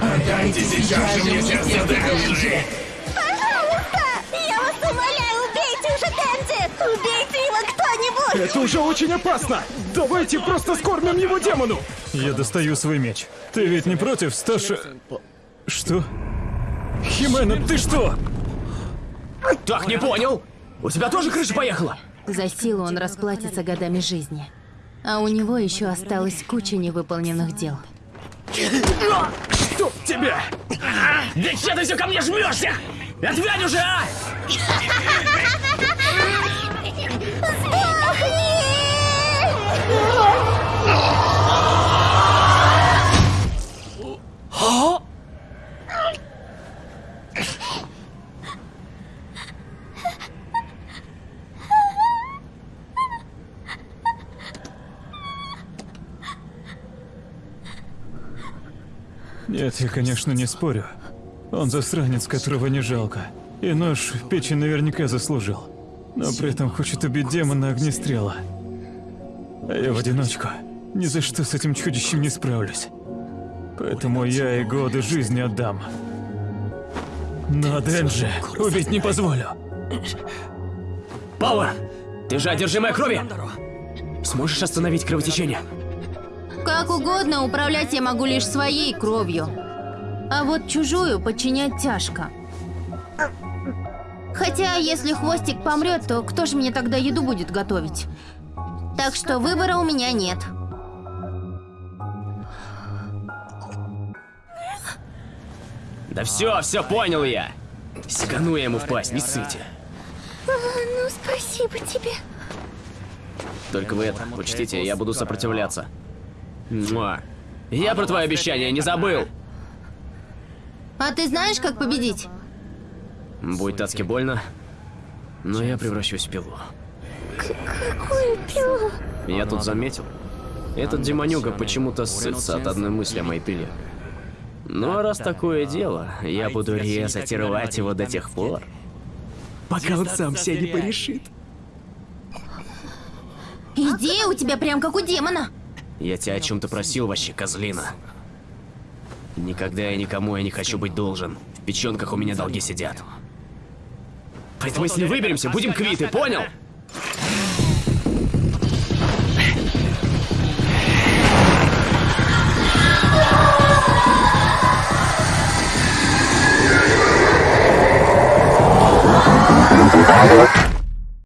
Отдайте сейчас мне сердце Дэнди! Это уже очень опасно! Давайте просто скормим его демону! Я достаю свой меч. Ты ведь не против, Сташа? Что? Химена, ты что? Так, не понял. У тебя тоже крыша поехала? За силу он расплатится годами жизни. А у него еще осталась куча невыполненных дел. Чтоб тебя! Да че ты все ко мне жмешься? Отвянь уже, а! Нет, я, конечно, не спорю. Он засранец, которого не жалко. И нож в печень наверняка заслужил. Но при этом хочет убить демона огнестрела. А я в одиночку. Ни за что с этим чудищем не справлюсь. Поэтому я и годы жизни отдам. Но Денджи убить не позволю. Пауэр, ты же одержимая крови. Сможешь остановить кровотечение? Как угодно, управлять я могу лишь своей кровью. А вот чужую подчинять тяжко. Хотя, если хвостик помрет, то кто же мне тогда еду будет готовить? Так что выбора у меня нет. Да все, все понял я. Сигану я ему в пасть, не ссыте. Ну, спасибо тебе. Только вы это, учтите, я буду сопротивляться. Муа. Я про твое обещание не забыл. А ты знаешь, как победить? Будет адски больно, но я превращусь в пилу. Какую пилу? Я тут заметил. Этот демонюга почему-то ссытся от одной мысли о моей пиле. Ну а раз такое дело, я буду резать и рвать его до тех пор, пока он сам себя не порешит. Идея у тебя прям как у демона. Я тебя о чем-то просил вообще, козлина. Никогда я никому я не хочу быть должен. В печенках у меня долги сидят. Поэтому если выберемся, будем квиты, понял?